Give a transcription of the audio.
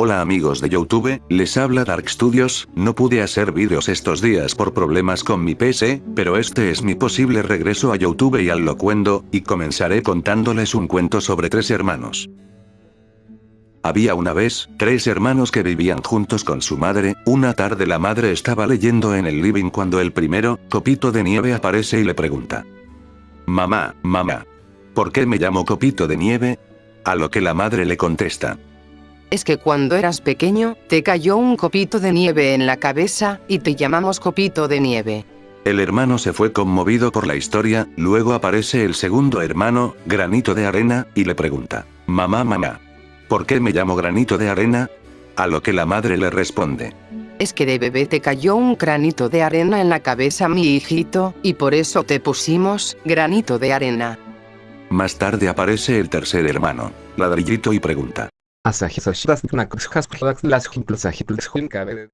Hola amigos de Youtube, les habla Dark Studios, no pude hacer vídeos estos días por problemas con mi PC, pero este es mi posible regreso a Youtube y al locuendo, y comenzaré contándoles un cuento sobre tres hermanos. Había una vez, tres hermanos que vivían juntos con su madre, una tarde la madre estaba leyendo en el living cuando el primero, Copito de Nieve aparece y le pregunta. Mamá, mamá. ¿Por qué me llamo Copito de Nieve? A lo que la madre le contesta. Es que cuando eras pequeño, te cayó un copito de nieve en la cabeza, y te llamamos copito de nieve. El hermano se fue conmovido por la historia, luego aparece el segundo hermano, Granito de Arena, y le pregunta, Mamá mamá. ¿Por qué me llamo Granito de Arena? A lo que la madre le responde. Es que de bebé te cayó un granito de arena en la cabeza mi hijito, y por eso te pusimos, Granito de Arena. Más tarde aparece el tercer hermano, Ladrillito y pregunta. Asajisashidas Knakshasklax las Jinklasajitlx Jinkabe.